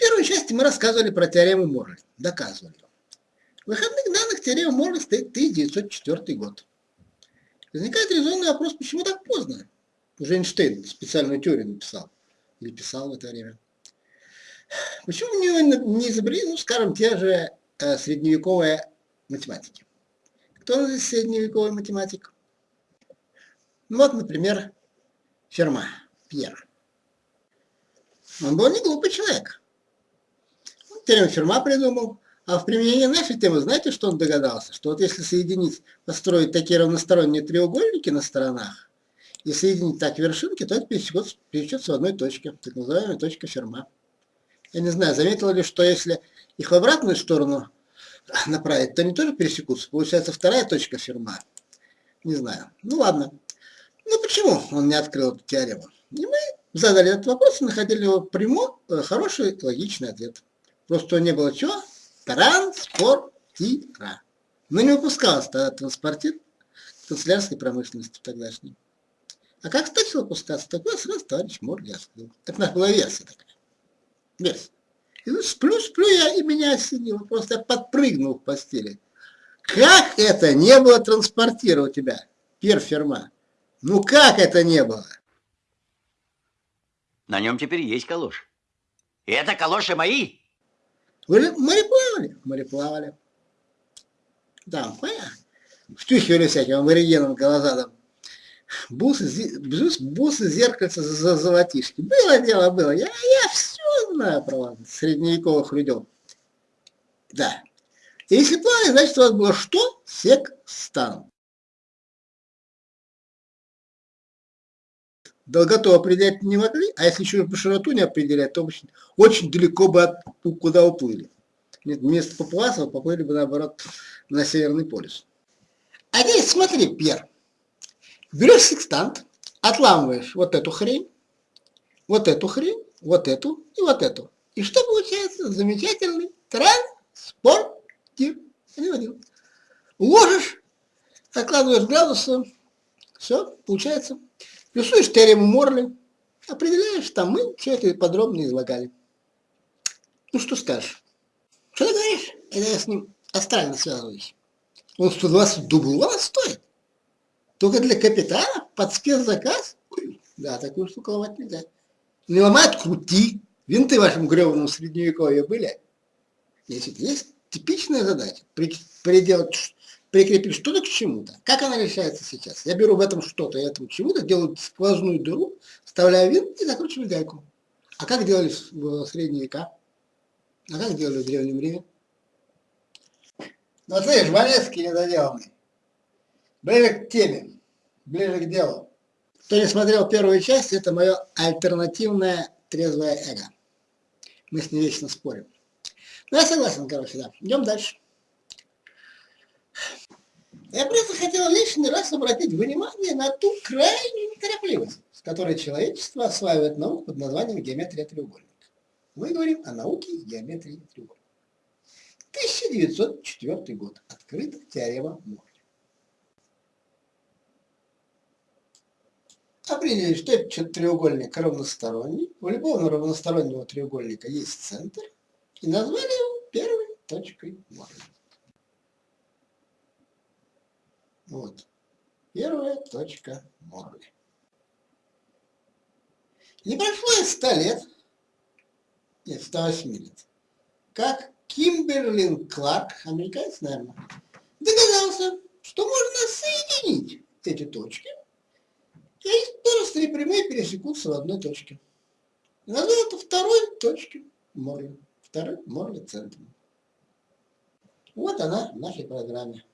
Первой части мы рассказывали про теорему Морли, доказывали. В выходных данных теорема Морли стоит 1904 год. Возникает резонный вопрос, почему так поздно? Уже Эйнштейн специальную теорию написал, или писал в это время. Почему не, не изобрели, ну, скажем, те же э, средневековые математики? Кто здесь средневековый математик? Ну, вот, например, Ферма, Пьер. Он был не глупый человек. Теорему Ферма придумал. А в применении нашей темы, знаете, что он догадался? Что вот если соединить, построить такие равносторонние треугольники на сторонах, и соединить так вершинки, то это пересечется в одной точке, так называемая точка Ферма. Я не знаю, заметила ли, что если их в обратную сторону направить, то они тоже пересекутся. Получается вторая точка Ферма. Не знаю. Ну ладно. Ну почему он не открыл эту теорему? И мы задали этот вопрос и находили его прямо э, хороший логичный ответ. Просто не было чего? Транспортира. Но не выпускалось тогда транспортир канцелярской промышленности тогдашней. А как стать выпускаться, такой сразу товарищ Морли. Это у нас была версия такая. Версия. И ну, сплю, сплю я, и меня осенило. Просто я подпрыгнул в постели. Как это не было транспортира у тебя, перферма? Ну как это не было? На нем теперь есть калош. И это калоши мои. Вы мореплавали? Мореплавали. Да, понятно. Втюхивали всяким аборигенам глаза бусы, бусы зеркальца за золотишки. Было дело, было. Я, я все знаю про вас, средневековых людей. Да. Если плавали, значит у вас было что? Секстант. Долготу определять не могли, а если еще широту не определять, то очень, очень далеко бы от, куда уплыли. Нет, вместо Папуасова поплыли бы, наоборот, на Северный полюс. А здесь смотри, Пьер, берешь секстант, отламываешь вот эту хрень, вот эту хрень, вот эту и вот эту. И что получается? Замечательный транспортир. Ложишь, откладываешь градусы, все, получается Рисуешь теорему Морли, определяешь, там мы все это подробно излагали. Ну что скажешь? Что ты говоришь? Это я с ним астрально связываюсь. Он 120 дублонов стоит. Только для капитана под спецзаказ? Да, такую штуку ломать нельзя. Не ломают, крути. Винты в вашем гребаном средневековье были? Если есть типичная задача, приделать прикрепить что-то к чему-то. Как она решается сейчас? Я беру в этом что-то и этому чему-то, делаю сквозную дыру, вставляю винт и закручиваю гайку. А как делали в средние века? А как делали в Древнем Риме? Ну, слышишь, Валецкий недоделанный. Ближе к теме, ближе к делу. Кто не смотрел первую часть, это мое альтернативное трезвое эго. Мы с ней вечно спорим. Ну, я согласен, короче, да. Идем дальше. Я просто хотел лишний раз обратить внимание на ту крайнюю неторопливость, с которой человечество осваивает науку под названием геометрия треугольника. Мы говорим о науке геометрии треугольника. 1904 год. Открыта теорема Морли. Определили, что этот треугольник равносторонний. У любого равностороннего треугольника есть центр. И назвали его первой точкой Морли. Вот. Первая точка Морли. Не прошло и 100 лет, нет, 108 лет, как Кимберлин Кларк, американец, наверное, догадался, что можно соединить эти точки, и просто прямые пересекутся в одной точке. И назвал это второй точкой Морли, второй Морли центром. Вот она в нашей программе.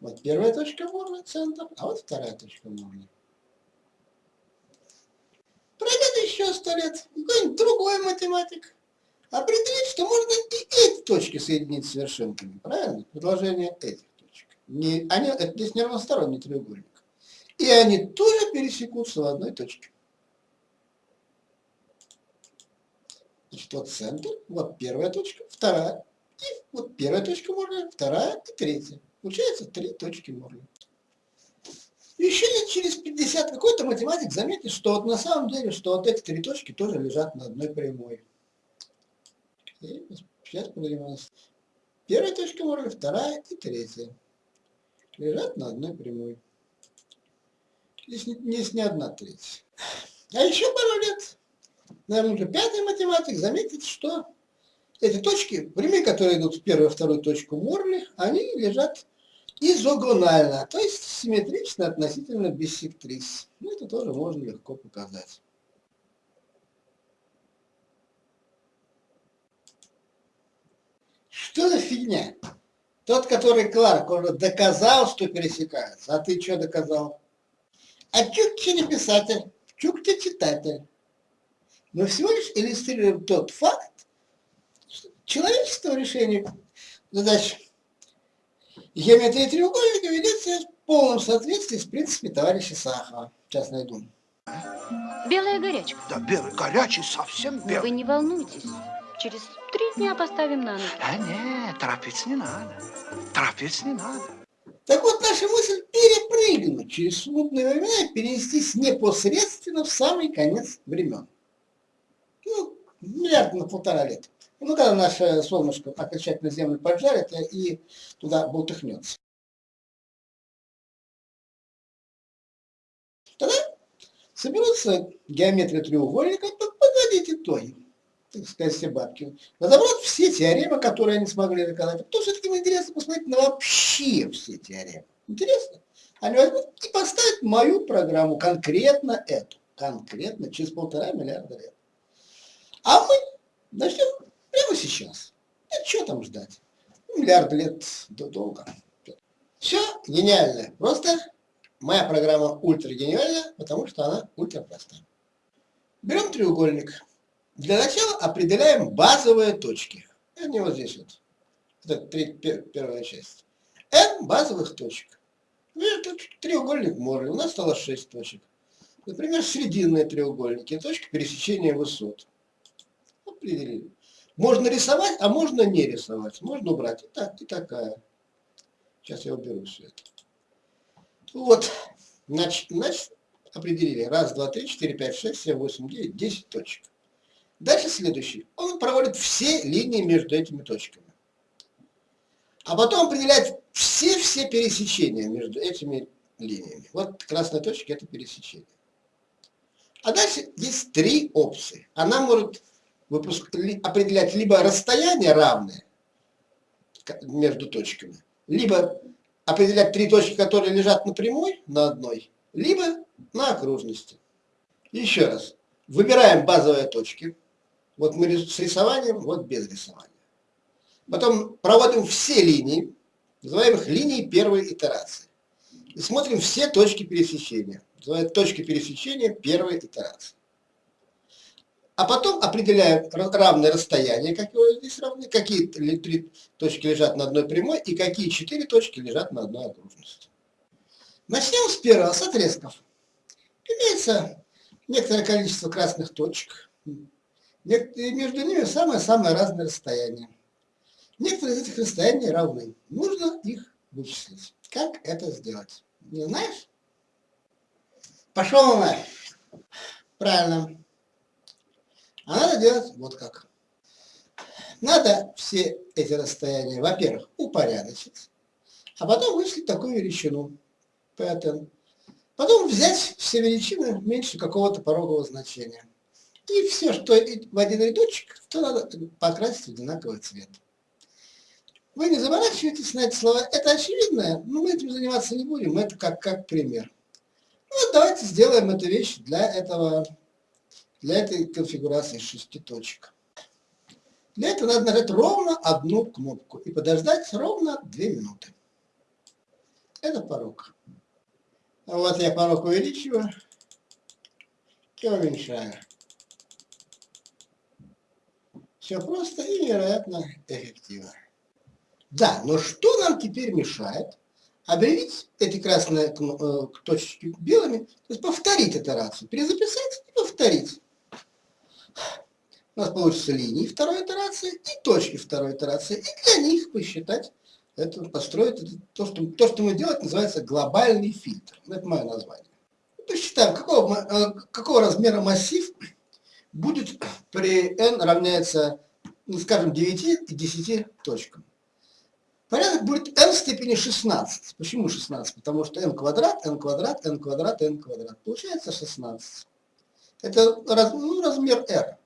Вот первая точка Морли, центр, а вот вторая точка Морли. Пройдет еще сто лет, какой-нибудь другой математик определит, что можно и эти точки соединить с вершинками, правильно? Предложение этих точек. Не, они, это здесь не равносторонний треугольник. И они тоже пересекутся в одной точке. Значит, вот центр, вот первая точка, вторая. И вот первая точка Морли, вторая и третья. Получается три точки Морли. Еще лет через 50 какой-то математик заметит, что вот на самом деле, что вот эти три точки тоже лежат на одной прямой. И сейчас поднимем. Первая точка Морли, вторая и третья. Лежат на одной прямой. Здесь здесь не одна треть. А еще пару лет, наверное, уже пятый математик заметит, что эти точки, прямые, которые идут в первую и вторую точку Морли, они лежат изогонально, то есть симметрично относительно биссектрис. Ну, это тоже можно легко показать. Что за фигня? Тот, который Кларк, уже доказал, что пересекаются. А ты что доказал? А Чукчи не писатель, Чукчи читатель. Мы всего лишь иллюстрируем тот факт, человечество решение задач геометрии треугольника ведется в полном соответствии с принципами товарища Сахова. Сейчас найду. Белая горячка. Да, белый, горячий, совсем белый. вы не волнуйтесь. Через три дня поставим на ноги. А нет, торопиться не надо. Торопиться не надо. Так вот, наша мысль перепрыгнуть через смутные времена и перенестись непосредственно в самый конец времен. Ну, миллиард на полтора лет. Ну, когда наше солнышко окончательно Землю поджарит и туда болтыхнется. Тогда соберутся геометрия треугольника, подводить итоги, так сказать, все бабки. Разобрать все теоремы, которые они смогли доказать. Что все-таки интересно посмотреть на вообще все теоремы. Интересно? Они возьмут и поставят мою программу, конкретно эту. Конкретно через полтора миллиарда лет. А мы начнем прямо сейчас. Это что там ждать? Миллиард лет до- долго. Все гениально. Просто моя программа ультра гениальна, потому что она ультра простая. Берем треугольник. Для начала определяем базовые точки. Они вот здесь вот. Это первая часть. N базовых точек. Ну, это треугольник Морли. У нас стало 6 точек. Например, срединные треугольники. Точка пересечения высот. Определили. Можно рисовать, а можно не рисовать. Можно убрать и так, и такая. Сейчас я уберу все это. Вот. Значит, значит, определили. Раз, два, три, четыре, пять, шесть, семь, восемь, девять, десять точек. Дальше следующий. Он проводит все линии между этими точками. А потом определяет все-все пересечения между этими линиями. Вот красная точка – это пересечение. А дальше есть три опции. Она может выпуск- определять либо расстояние равное между точками, либо определять три точки, которые лежат на прямой, на одной, либо на окружности. Еще раз. Выбираем базовые точки. Вот мы с рисованием, вот без рисования. Потом проводим все линии, называем их линии первой итерации. И смотрим все точки пересечения. Называют точки пересечения первой итерации. А потом определяем ра- равное расстояние, какое здесь равны, какие три точки лежат на одной прямой и какие четыре точки лежат на одной окружности. Начнем с первого, с отрезков. Имеется некоторое количество красных точек. И между ними самое-самое разное расстояние. Некоторые из этих расстояний равны. Нужно их вычислить. Как это сделать? Не знаешь? Пошел на. Правильно. Надо делать вот как. Надо все эти расстояния, во-первых, упорядочить, а потом вычислить такую величину, Pn. Потом взять все величины меньше какого-то порогового значения. И все, что в один рядочек, то надо покрасить в одинаковый цвет. Вы не заморачивайтесь на эти слова. Это очевидно, но мы этим заниматься не будем. Это как, как пример. Ну, вот давайте сделаем эту вещь для этого, для этой конфигурации шести точек. Для этого надо нажать ровно одну кнопку и подождать ровно две минуты. Это порог. А Вот я порог увеличиваю и уменьшаю. Все просто и невероятно эффективно. Да, но что нам теперь мешает объявить эти красные э, точечки белыми, то есть повторить итерацию, перезаписать и повторить. У нас получится линии второй итерации и точки второй итерации, и для них посчитать, это, построить это, то, что, то, что мы делать, называется глобальный фильтр. Это мое название. посчитаем, какого, э, какого размера массив будет при n равняется, ну, скажем, 9 и 10 точкам. Порядок будет n в степени 16. Почему 16? Потому что n квадрат, n квадрат, n квадрат, n квадрат. Получается 16. Это раз, ну, размер r.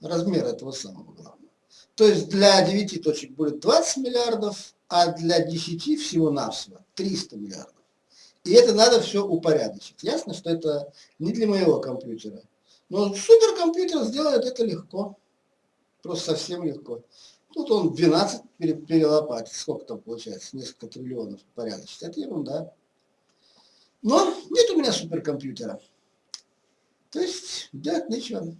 Размер этого самого главного. То есть для 9 точек будет 20 миллиардов, а для 10 всего-навсего 300 миллиардов. И это надо все упорядочить. Ясно, что это не для моего компьютера. Но суперкомпьютер сделает это легко. Просто совсем легко. Тут он 12 перелопатит. Сколько там получается? Несколько триллионов порядочить. Это ерунда. Но нет у меня суперкомпьютера. То есть делать нечего.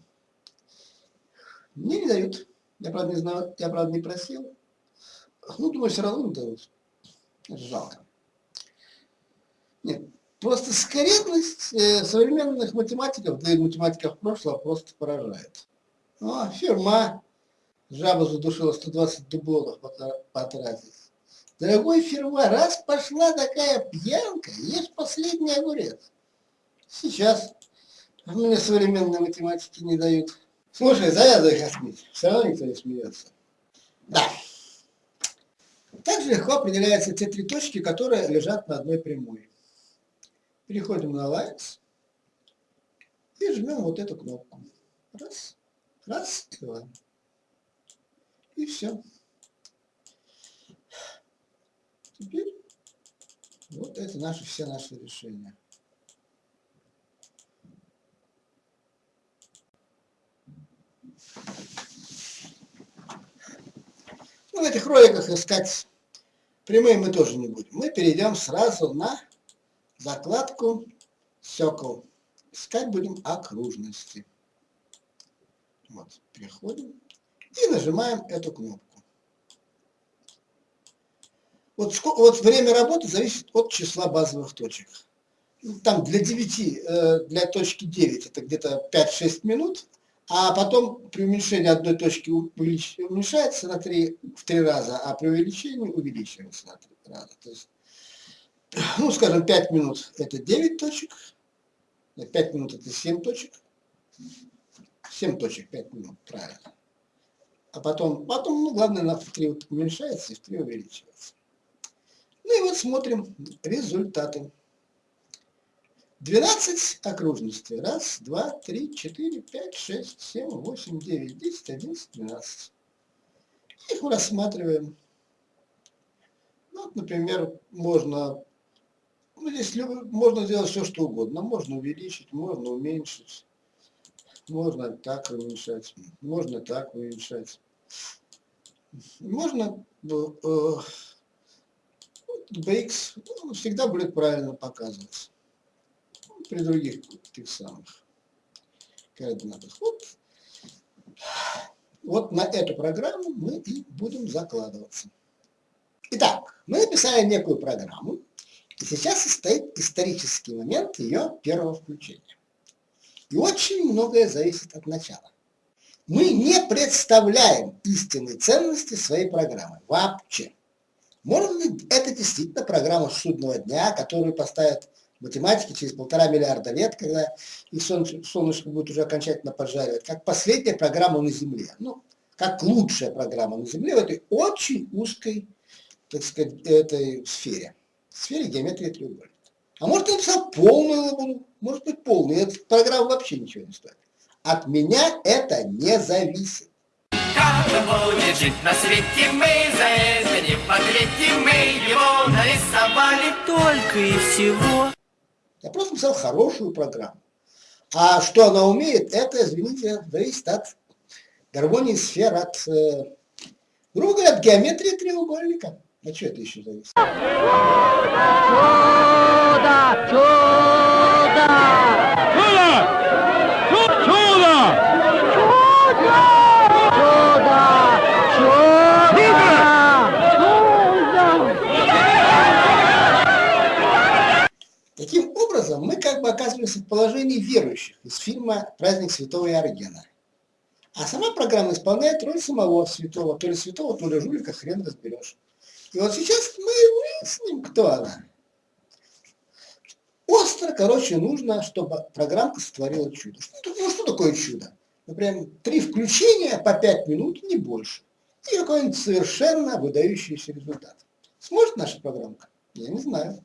Мне не дают. Я, правда, не знаю, я, правда, не просил. Ну, думаю, все равно не дают. Жалко. Нет, просто скорректность э, современных математиков, да и математиков прошлого просто поражает. О, фирма жаба задушила 120 дублонов потратить. Дорогой фирма, раз пошла такая пьянка, ешь последний огурец. Сейчас мне современные математики не дают. Слушай, завязывай космить, все равно никто не смеется. Да. Также легко определяются те три точки, которые лежат на одной прямой. Переходим на Lines и жмем вот эту кнопку. Раз, раз два. И все. Теперь вот это наши, все наши решения. Ну, в этих роликах искать прямые мы тоже не будем. Мы перейдем сразу на закладку Circle. Искать будем окружности. Вот, переходим и нажимаем эту кнопку. Вот, вот время работы зависит от числа базовых точек. Там для 9, э, для точки 9 это где-то 5-6 минут, а потом при уменьшении одной точки уменьшается на 3, в 3 раза, а при увеличении увеличивается на 3 раза. То есть ну, скажем, 5 минут это 9 точек, 5 минут это 7 точек, 7 точек, 5 минут, правильно. А потом, потом ну, главное, на в 3 уменьшается и в 3 увеличивается. Ну и вот смотрим результаты. 12 окружностей. Раз, два, три, четыре, пять, шесть, семь, восемь, девять, десять, одиннадцать, двенадцать. Их рассматриваем. Ну, вот, например, можно ну, здесь можно сделать все, что угодно. Можно увеличить, можно уменьшить. Можно так уменьшать, можно так уменьшать. Можно э, BX ну, всегда будет правильно показываться. При других тех самых координатах. Вот, вот на эту программу мы и будем закладываться. Итак, мы написали некую программу, и сейчас состоит исторический момент ее первого включения. И очень многое зависит от начала. Мы не представляем истинной ценности своей программы. Вообще. Может ли это действительно программа судного дня, которую поставят математики через полтора миллиарда лет, когда их солнышко будет уже окончательно поджаривать, как последняя программа на Земле. Ну, как лучшая программа на Земле в этой очень узкой, так сказать, этой сфере сфере геометрии треугольника. А может, я написал полную лабуду, может быть, полную. Эта программа вообще ничего не стоит. От меня это не зависит. Как будет жить на свете, мы за это не подветим, мы его нарисовали только и всего. Я просто написал хорошую программу. А что она умеет, это, извините, зависит от гармонии сфер, от, э, грубо говоря, от геометрии треугольника. А что это еще зависит? Чудо! Чудо! Чудо! Чудо! Таким образом, мы как бы оказываемся в положении верующих из фильма «Праздник святого Иоргена». А сама программа исполняет роль самого святого, то ли святого, то ли жулика, хрен разберешь. И вот сейчас мы выясним, кто она. Остро, короче, нужно, чтобы программка сотворила чудо. Что, ну, что такое чудо? Например, три включения по пять минут, не больше. И какой-нибудь совершенно выдающийся результат. Сможет наша программка? Я не знаю.